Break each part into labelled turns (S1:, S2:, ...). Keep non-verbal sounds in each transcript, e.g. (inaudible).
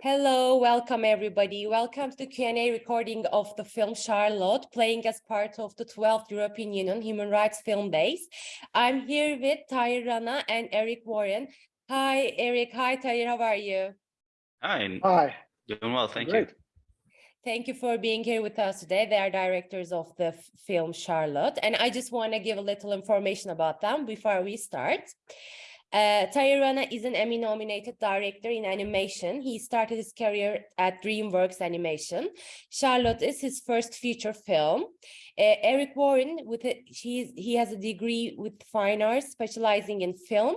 S1: Hello, welcome everybody. Welcome to the Q&A recording of the film Charlotte, playing as part of the 12th European Union Human Rights Film Days. I'm here with Tahir Rana and Eric Warin. Hi, Eric. Hi, Tahir. How are you?
S2: Hi.
S3: Hi.
S2: Doing well, thank
S3: Great.
S2: you.
S1: Thank you for being here with us today. They are directors of the film Charlotte, and I just want to give a little information about them before we start. Uh, Rana is an Emmy-nominated director in animation. He started his career at DreamWorks Animation. Charlotte is his first feature film. Uh, Eric Warin, with a, he has a degree with fine arts, specializing in film.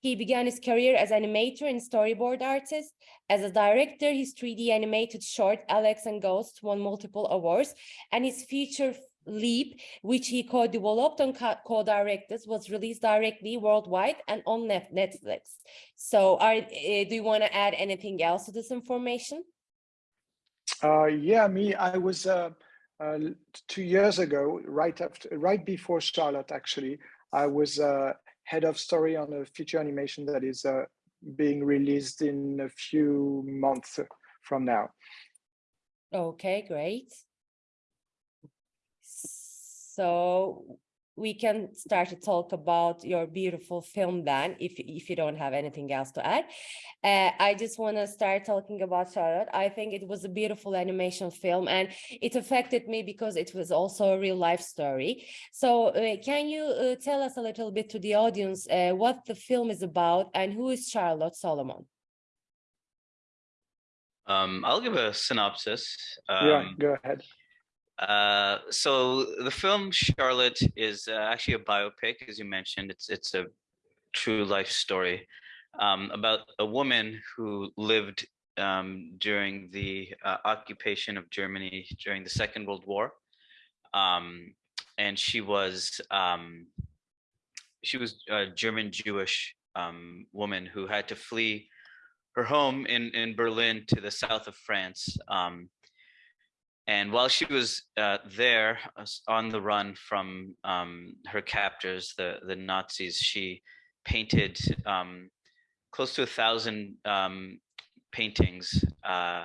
S1: He began his career as animator and storyboard artist. As a director, his 3D animated short Alex and Ghost won multiple awards, and his feature Leap, which he co-developed and co-directed, was released directly worldwide and on Netflix. So are, uh, do you want to add anything else to this information?
S3: Uh, yeah, me, I was uh, uh, two years ago, right after, right before Charlotte, actually, I was uh, head of story on a feature animation that is uh, being released in a few months from now.
S1: Okay, great. So we can start to talk about your beautiful film then, if, if you don't have anything else to add. Uh, I just want to start talking about Charlotte. I think it was a beautiful animation film and it affected me because it was also a real life story. So uh, can you uh, tell us a little bit to the audience uh, what the film is about and who is Charlotte Salomon?
S2: Um, I'll give a synopsis. Um,
S3: yeah, go ahead.
S2: Uh, so the film Charlotte is uh, actually a biopic, as you mentioned. It's it's a true life story um, about a woman who lived um, during the uh, occupation of Germany during the Second World War, um, and she was um, she was a German Jewish um, woman who had to flee her home in in Berlin to the south of France. And while she was uh, there uh, on the run from um, her captors, the, the Nazis, she painted um, close to a thousand um, paintings uh,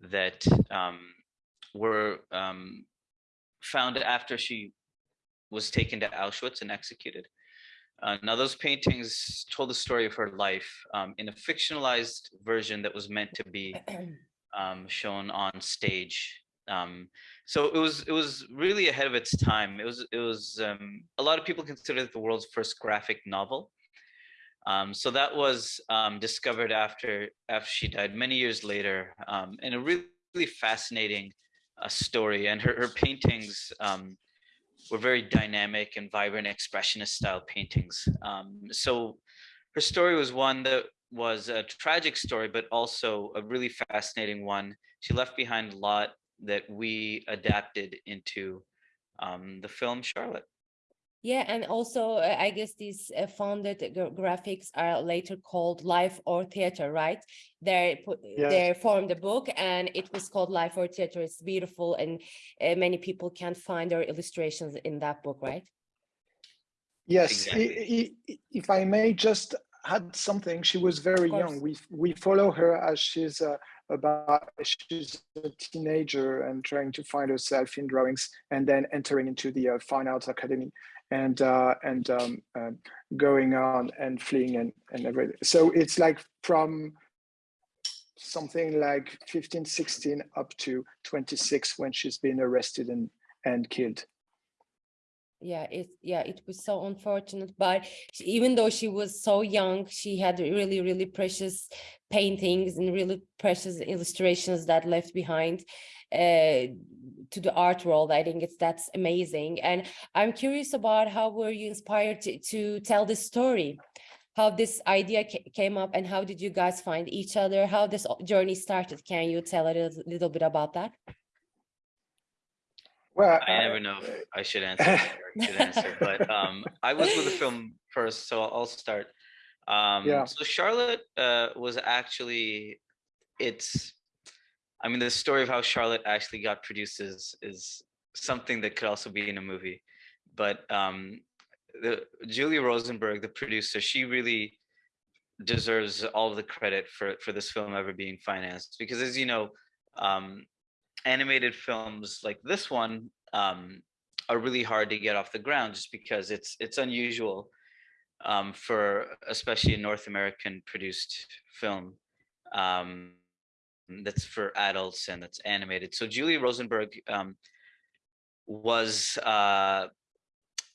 S2: that um, were um, found after she was taken to Auschwitz and executed. Uh, now those paintings told the story of her life um, in a fictionalized version that was meant to be (clears throat) shown on stage um, so it was it was really ahead of its time. It was it was um, a lot of people consider it the world's first graphic novel. Um, so that was um, discovered after after she died many years later, um, and a really, really fascinating uh, story. And her her paintings um, were very dynamic and vibrant, expressionist style paintings. so her story was one that was a tragic story, but also a really fascinating one. She left behind a lot that we adapted into um, the film Charlotte.
S1: Yeah, and also uh, I guess these uh, founded graphics are later called Life or Theater, right? They yes. they formed a book and it was called Life or Theater. It's beautiful and uh, many people can find their illustrations in that book, right?
S3: Yes, exactly. if I may just add something, she was very young. We we follow her as she's uh, about she's a teenager and trying to find herself in drawings and then entering into the uh, fine arts academy and uh, and um, uh, going on and fleeing and, and everything. So it's like from something like 15, 16 up to 26 when she's been arrested and, and killed
S1: yeah it yeah it was so unfortunate but she, even though she was so young she had really really precious paintings and really precious illustrations that left behind uh, to the art world. I think it's that's amazing. And i'm curious about how were you inspired to, to tell this story? How this idea came up and how did you guys find each other? How this journey started? Can you tell a little, little bit about that
S3: well,
S2: I never know if I should (laughs) answer should answer, but um, I was with the (laughs) film first, so I'll start. Um, yeah. So Charlotte uh, was actually, it's, I mean, the story of how Charlotte actually got produced is, is something that could also be in a movie. But um, the Julia Rosenberg, the producer, she really deserves all the credit for for this film ever being financed because as you know um, animated films like this one um, are really hard to get off the ground just because it's it's unusual um, for especially a North American produced film um, that's for adults and that's animated. So Julie Rosenberg um, was uh,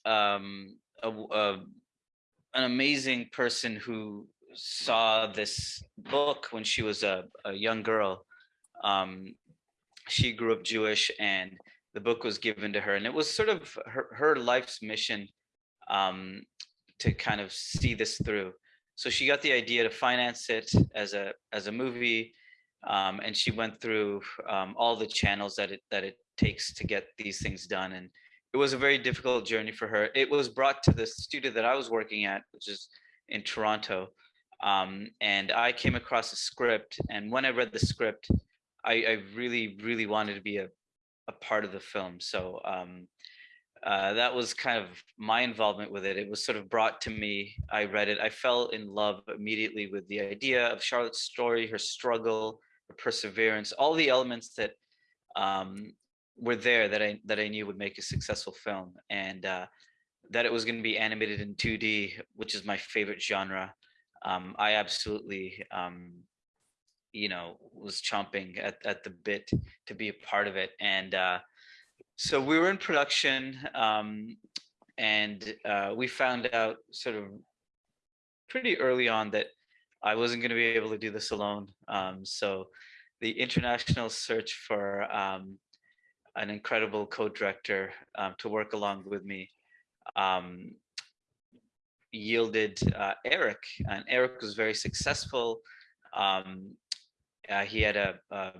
S2: um, a, a, an amazing person who saw this book when she was a, a young girl. Um, she grew up Jewish and the book was given to her and it was sort of her, her life's mission um, to kind of see this through. So she got the idea to finance it as a as a movie, um, and she went through um, all the channels that it that it takes to get these things done. And it was a very difficult journey for her. It was brought to the studio that I was working at, which is in Toronto, um, and I came across a script. And when I read the script, I, I really really wanted to be a a part of the film. So um, uh, that was kind of my involvement with it. It was sort of brought to me. I read it. I fell in love immediately with the idea of Charlotte's story, her struggle, her perseverance, all the elements that um, were there that I that I knew would make a successful film, and uh, that it was going to be animated in 2D, which is my favorite genre. Um, I absolutely, um, you know, was chomping at at the bit to be a part of it, and. Uh, so we were in production um, and uh, we found out sort of pretty early on that I wasn't going to be able to do this alone. Um, so the international search for um, an incredible co-director um, to work along with me um, yielded uh, Eric, and Eric was very successful. Um, uh, he had a, a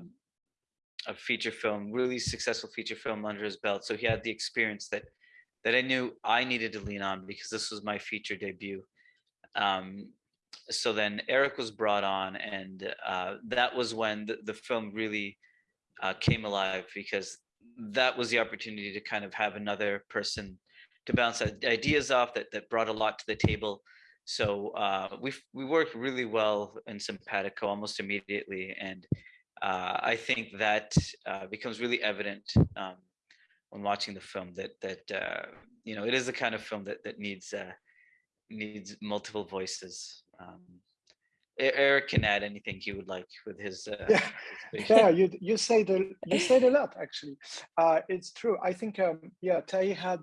S2: a feature film, really successful feature film under his belt. So he had the experience that that I knew I needed to lean on because this was my feature debut. Um, so then Eric was brought on, and uh, that was when the, the film really uh, came alive because that was the opportunity to kind of have another person to bounce ideas off that that brought a lot to the table. So uh, we we worked really well in simpatico almost immediately, and uh, I think that uh, becomes really evident um, when watching the film that that uh, you know it is the kind of film that that needs uh, needs multiple voices. Um, Eric can add anything he would like with his. Uh,
S3: yeah, (laughs) his yeah. You you said a, you said a lot actually. Uh, it's true. I think um, yeah, Tahir had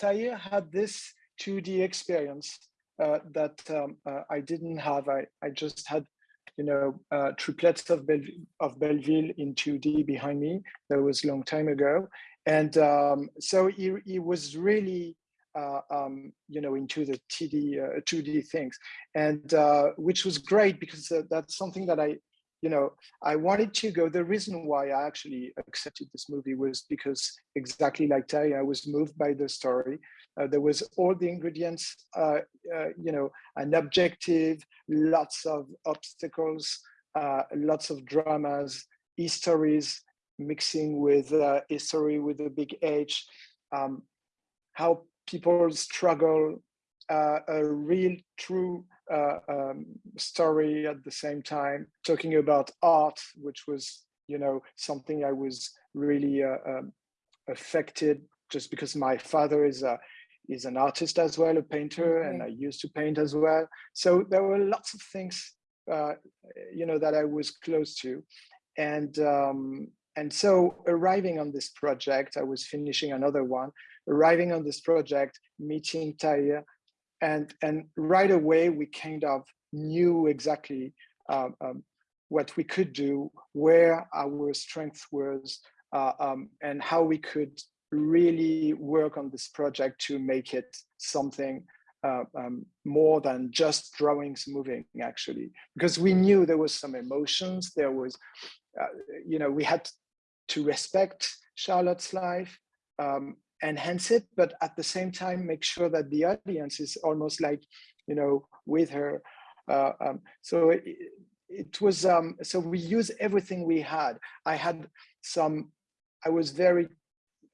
S3: Tahir had this 2D experience that um, I didn't have. I I just had you know, uh, triplets of, of Belleville in 2D behind me. That was a long time ago. And um, so he, he was really, uh, um, you know, into the TD, uh, 2D things, and uh, which was great because uh, that's something that I, you know, I wanted to go. The reason why I actually accepted this movie was because exactly like Ty, I was moved by the story. Uh, there was all the ingredients, uh, uh, you know, an objective, lots of obstacles, uh, lots of dramas, histories mixing with uh, history with a big H, um, how people struggle, uh, a real, true um, story at the same time, talking about art, which was, you know, something I was really um, affected just because my father is a is an artist as well, a painter, and I used to paint as well. So there were lots of things, uh, you know, that I was close to, and um, and so arriving on this project, I was finishing another one. Arriving on this project, meeting Tahir, and and right away we kind of knew exactly uh, um, what we could do, where our strength was, uh, um, and how we could really work on this project to make it something uh, um, more than just drawings moving actually. Because we knew there was some emotions there was uh, you know we had to respect charlotte's life um, enhance it but at the same time make sure that the audience is almost like you know with her. Uh, um, so it, it was um, so we use everything we had. I had some i was very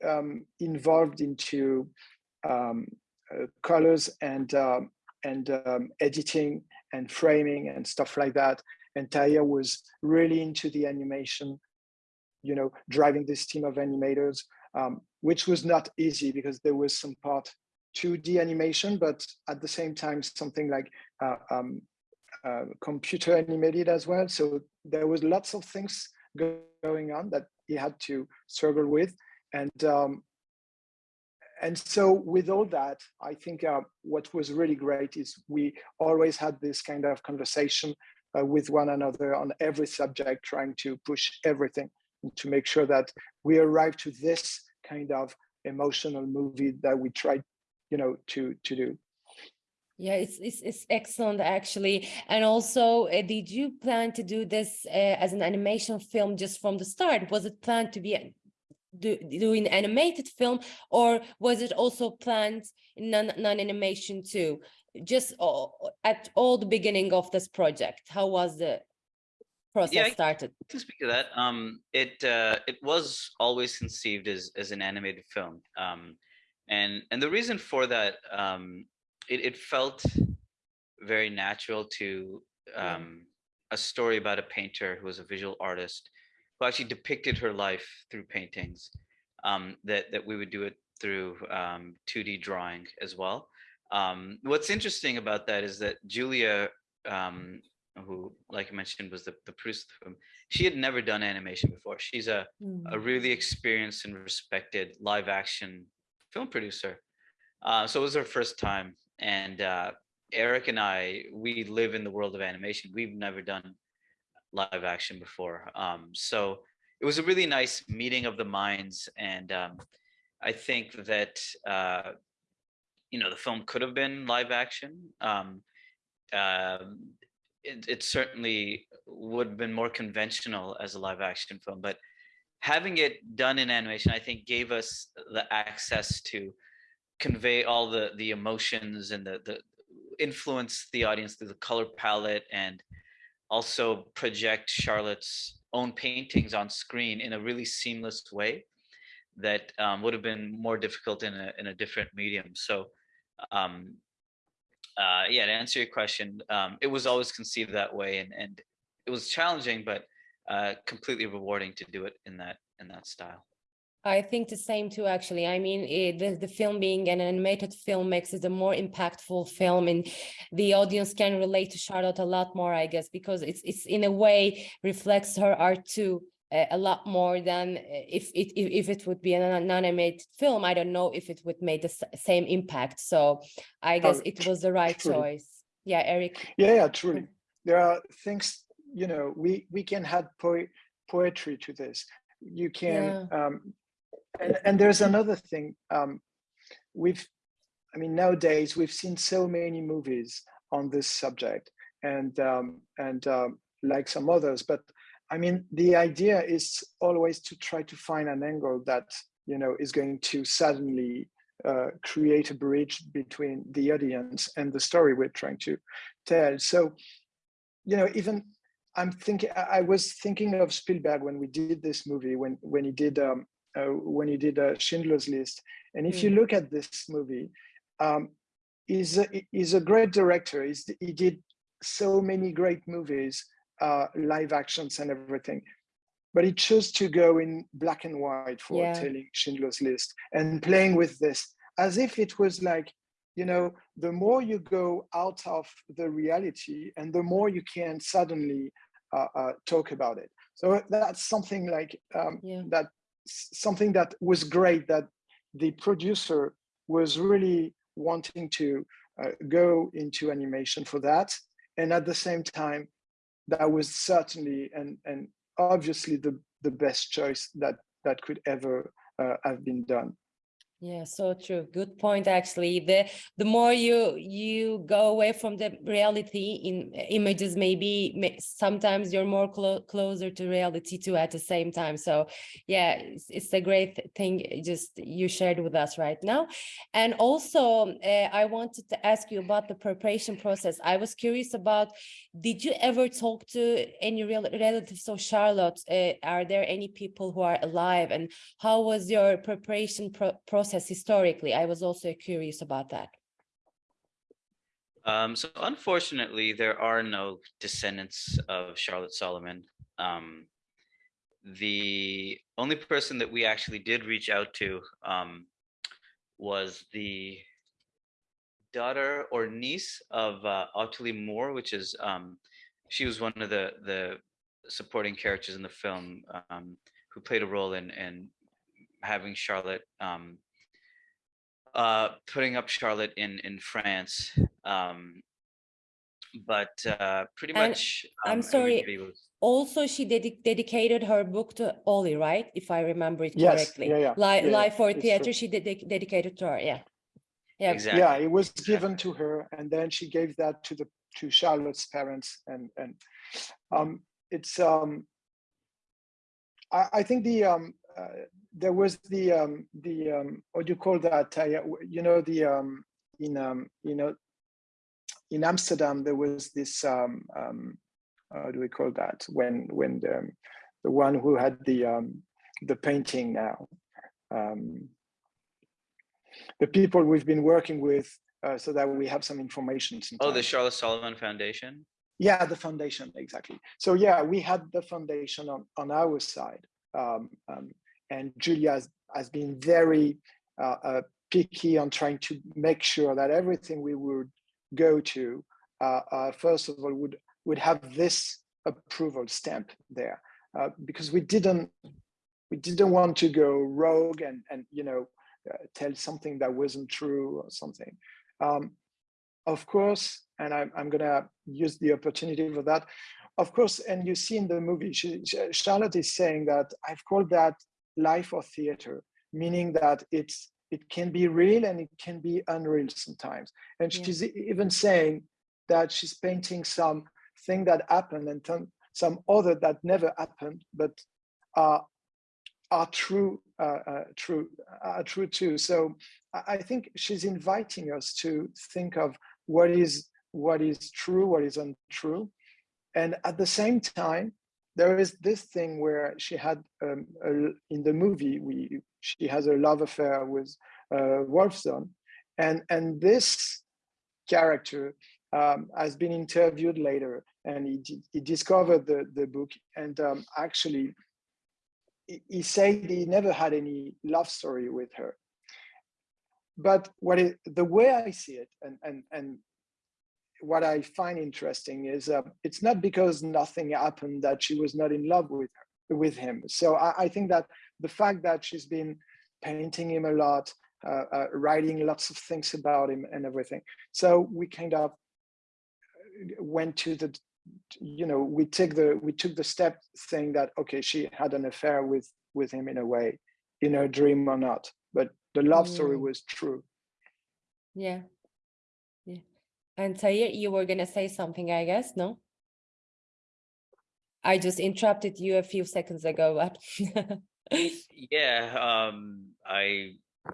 S3: um, involved into um, uh, colors and uh, and um, editing and framing and stuff like that. And Taya was really into the animation, you know, driving this team of animators, um, which was not easy because there was some part 2D animation, but at the same time, something like uh, um, uh, computer animated as well. So there was lots of things going on that he had to struggle with. And um, and so with all that, I think uh, what was really great is we always had this kind of conversation uh, with one another on every subject, trying to push everything to make sure that we arrive to this kind of emotional movie that we tried, you know, to to do.
S1: Yeah, it's, it's, it's excellent actually. And also, uh, did you plan to do this uh, as an animation film just from the start? Was it planned to be do, doing animated film or was it also planned in non, non-animation too? Just all, at all the beginning of this project how was the process yeah, started?
S2: to speak to that. Um it uh it was always conceived as as an animated film. Um and and the reason for that um it, it felt very natural to um a story about a painter who was a visual artist who actually depicted her life through paintings, um, that, that we would do it through um, 2D drawing as well. Um, what's interesting about that is that Julia, um, who, like I mentioned, was the, the producer of the film, she had never done animation before. She's a, mm. a really experienced and respected live action film producer. Uh, so it was her first time. And uh, Eric and I, we live in the world of animation. We've never done live action before. Um, so it was a really nice meeting of the minds. And um, I think that, uh, you know, the film could have been live action. Um, uh, it, it, certainly would have been more conventional as a live action film, but having it done in animation, I think gave us the access to convey all the the emotions and the the influence the audience through the color palette and also project Charlotte's own paintings on screen in a really seamless way that um, would have been more difficult in a, in a different medium. So um, uh, yeah, to answer your question, um, it was always conceived that way and, and it was challenging, but uh, completely rewarding to do it in that in that style.
S1: I think the same too, actually. I mean, it, the, the film being an animated film makes it a more impactful film and the audience can relate to Charlotte a lot more, I guess, because it's, it's in a way reflects her art too uh, a lot more than uh, if it if, if it would be an animated film. I don't know if it would make the same impact. So I guess oh, it was the right truly. choice. Yeah, Eric.
S3: Yeah, yeah, truly. There are things, you know, we, we can add po poetry to this you can yeah. um, and, and there's another thing um, we've i mean nowadays we've seen so many movies on this subject and um, and um, like some others but i mean the idea is always to try to find an angle that you know is going to suddenly uh, create a bridge between the audience and the story we're trying to tell. So you know even i'm thinking i was thinking of spielberg when we did this movie when when he did um, uh, when he did uh, Schindler's List. And if mm. you look at this movie, um, he's, a, he's a great director. He's, he did so many great movies, uh, live actions and everything. But he chose to go in black and white for yeah. telling Schindler's List and playing with this as if it was like, you know, the more you go out of the reality and the more you can suddenly uh, uh, talk about it. So that's something like um, yeah. that something that was great that the producer was really wanting to uh, go into animation for that. And at the same time that was certainly and and obviously the the best choice that that could ever uh, have been done
S1: yeah, so true. Good point, actually. The the more you you go away from the reality in images, maybe sometimes you're more clo closer to reality too at the same time. So yeah, it's, it's a great thing just you shared with us right now. And also, uh, I wanted to ask you about the preparation process. I was curious about, did you ever talk to any real relatives of Charlotte? Uh, are there any people who are alive? And how was your preparation pro process? Process historically? I was also curious about that.
S2: Um, so unfortunately, there are no descendants of Charlotte Salomon. Um, the only person that we actually did reach out to um, was the daughter or niece of uh, Ottilie Moore, which is um, she was one of the the supporting characters in the film um, who played a role in in having Charlotte um, uh, putting up Charlotte in in France. Um, but uh, pretty
S1: And
S2: much,
S1: I'm
S2: um,
S1: sorry,
S2: was-
S1: Also, she dedi- dedicated her book to Ollie, right? If I remember it
S3: Yes,
S1: correctly.
S3: yeah, yeah,
S1: Li-
S3: yeah,
S1: Live for
S3: it's
S1: Theatre,
S3: true.
S1: she dedi- dedicated to her, yeah. Yeah,
S2: exactly.
S3: Yeah, it was given to her, and then she gave that to the to Charlotte's parents, and and um, it's um, I, I think the um, uh, there was the um, the um, what do you call that? Uh, yeah, w- you know the um, in um, you know in Amsterdam there was this um, um, how do we call that when when the the one who had the um, the painting now. Um, the people we've been working with uh, so that we have some information.
S2: Oh, the. Charlotte Salomon Foundation.
S3: Yeah, the foundation, exactly. So yeah, we had the foundation on, on our side. Um, um, and Julia has, has been very uh, uh, picky on trying to make sure that everything we would go to, uh, uh, first of all, would, would have this approval stamp there. Uh, because we didn't, we didn't want to go rogue and, and you know, uh, tell something that wasn't true or something. Um, of course, and I'm, I'm gonna use the opportunity for that. Of course, and you see in the movie, she, Charlotte is saying that I've called that life or theater, meaning that it's it can be real and it can be unreal sometimes. And
S1: Yeah.
S3: she's even saying that she's painting some thing that happened and some- some other that never happened, but are are true, uh, uh, true, are true too. So I- I think she's inviting us to think of what is what is true, what is untrue, and at the same time, there is this thing where she had um, a, in the movie we she has a love affair with uh, Wolfsohn, and and this character um, has been interviewed later, and he he discovered the the book, and um, actually he- he said he never had any love story with her. But what it, the way I see it and and and what I find interesting is uh, it's not because nothing happened that she was not in love with her, with him. So I, I think that the fact that she's been painting him a lot, uh, uh, writing lots of things about him and everything. So we kind of went to the, you know, we take the we took the step saying that okay, she had an affair with with him in a way, in her dream or not, but the love story
S1: Mm.
S3: was true.
S1: Yeah. And Tahir, you were gonna say something, I guess, no? I just interrupted you a few seconds ago, but (laughs)
S2: Yeah, um, I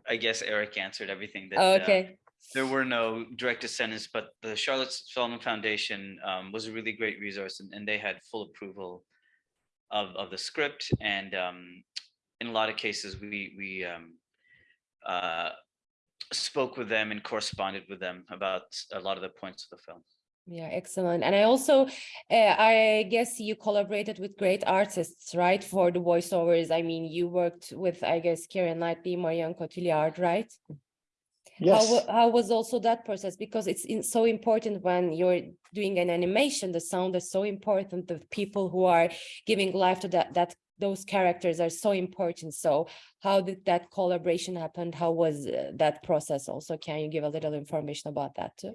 S2: I guess Eric answered everything that
S1: Oh,
S2: uh,
S1: okay.
S2: there were no direct descendants, but the Charlotte Salomon Foundation um, was a really great resource, and, and they had full approval of of the script. And um, in a lot of cases, we we um, uh, spoke with them and corresponded with them about a lot of the points of the film.
S1: Yeah, excellent. And I also, uh, I guess you collaborated with great artists, right? For the voiceovers. I mean, you worked with, I guess, Keira Knightley, Marion Cotillard, right? How,
S3: Yes.
S1: wa- how was also that process? Because it's in, so important when you're doing an animation, the sound is so important. The people who are giving life to that, that those characters are so important. So how did that collaboration happen? How was uh, that process also? Can you give a little information about that too?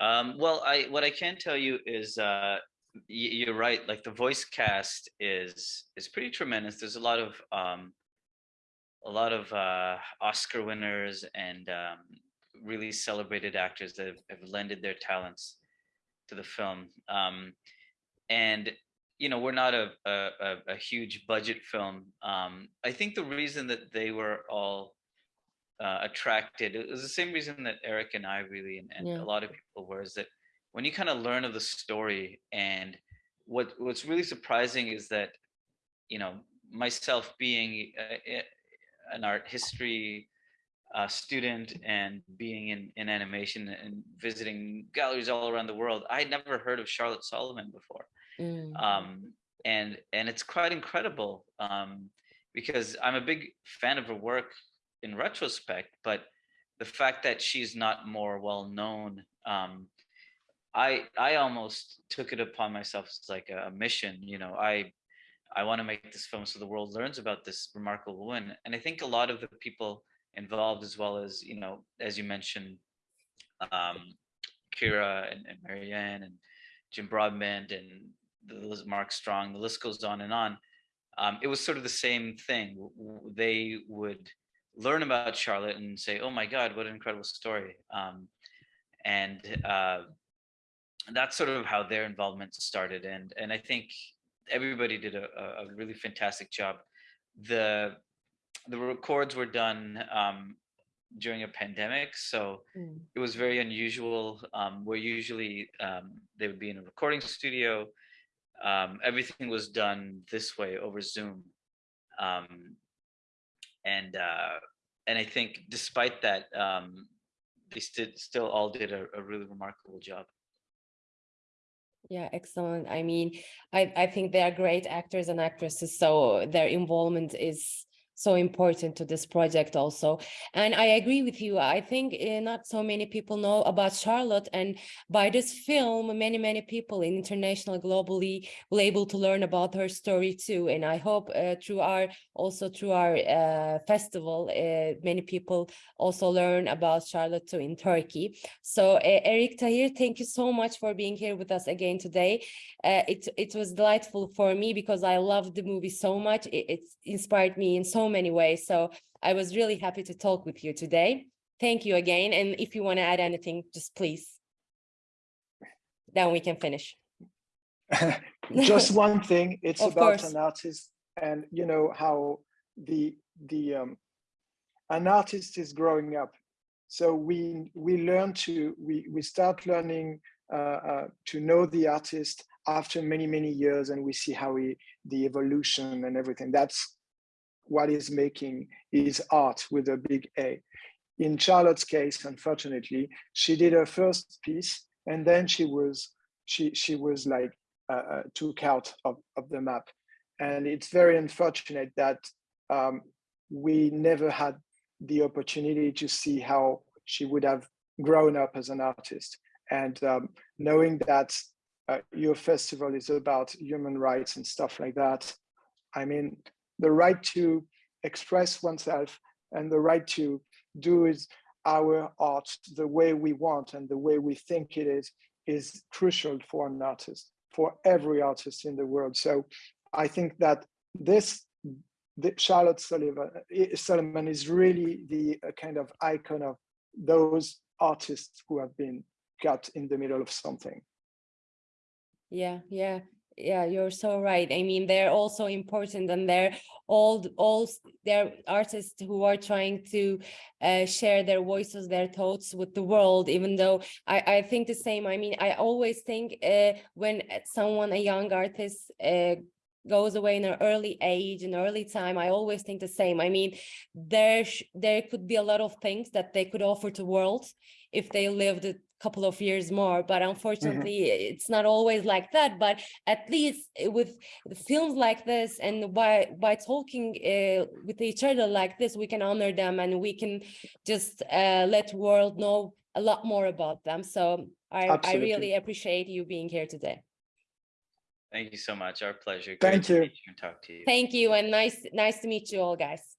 S2: Um, well, I what I can tell you is uh, you're right. Like the voice cast is is pretty tremendous. There's a lot of um, a lot of uh, Oscar winners and um, really celebrated actors that have, have lended their talents to the film. Um, and you know, we're not a a, a, huge budget film. Um, I think the reason that they were all uh, attracted. It was the same reason that Eric and I really, and, and
S1: Yeah.
S2: a lot of people were, is that when you kind of learn of the story and what what's really surprising is that, you know, myself being uh, an art history uh, student and being in, in animation and visiting galleries all around the world, I had never heard of Charlotte Salomon before.
S1: Mm.
S2: Um, and and it's quite incredible um, because I'm a big fan of her work in retrospect, but the fact that she's not more well known, um, I I almost took it upon myself as like a, mission. You know, I I want to make this film so the world learns about this remarkable woman, and I think a lot of the people involved, as well as you know, as you mentioned, um, Keira and, and Marianne and Jim Broadbent and the Mark Strong, the list goes on and on. Um, it was sort of the same thing. They would learn about Charlotte and say, "Oh my God, what an incredible story!" Um, and uh, that's sort of how their involvement started. And and I think everybody did a, a really fantastic job. The the records were done um, during a pandemic, so
S1: Mm.
S2: it was very unusual. Um, where usually um, they would be in a recording studio. Um, everything was done this way over Zoom, um, and uh, and I think despite that, um, they st- still all did a, a really remarkable job.
S1: Yeah, excellent. I mean, I, I think they are great actors and actresses, so their involvement is so important to this project also. And i agree with you. I think uh, not so many people know about charlotte and by this film many many people in international globally will able to learn about her story too. And i hope uh, through our also through our uh, festival many people also learn about charlotte too in turkey. So eric tahir thank you so much for being here with us again today. It it was delightful for me because i loved the movie so much. It, it inspired me in so many ways. So I was really happy to talk with you today. Thank you again. And if you want to add anything, just please. Then we can finish. (laughs)
S3: just (laughs) one thing, it's
S1: Of
S3: about
S1: course.
S3: an artist and you know how the the um, an artist is growing up. So we we learn to we we start learning uh, uh, to know the artist after many many years, and we see how we the evolution and everything. That's what is making is art with a big A. In Charlotte's case, unfortunately, she did her first piece and then she was she she was like uh, uh, took out of, of the map. And it's very unfortunate that um, we never had the opportunity to see how she would have grown up as an artist. And um, knowing that uh, your festival is about human rights and stuff like that, I mean, the right to express oneself and the right to do is our art the way we want and the way we think it is is crucial for an artist for every artist in the world. So i think that this the charlotte sullivan eh, salomon is really the kind of icon of those artists who have been cut in the middle of something.
S1: Yeah yeah yeah you're so right. I mean they're also important and they're all all they're artists who are trying to uh, share their voices their thoughts with the world even though i i think the same. I mean i always think uh, when someone a young artist uh, goes away in an early age an early time i always think the same. I mean there there could be a lot of things that they could offer to world if they lived couple of years more but
S3: Mm-hmm.
S1: unfortunately it's not always like that but at least with films like this and by by talking uh, with each other like this we can honor them and we can just uh, let world know a lot more about them so i i really appreciate you being here today
S2: Thank you so much. Our pleasure.
S3: Thank
S2: Great to
S3: you.
S2: meet and talk to you.
S1: thank you and nice nice to meet you all guys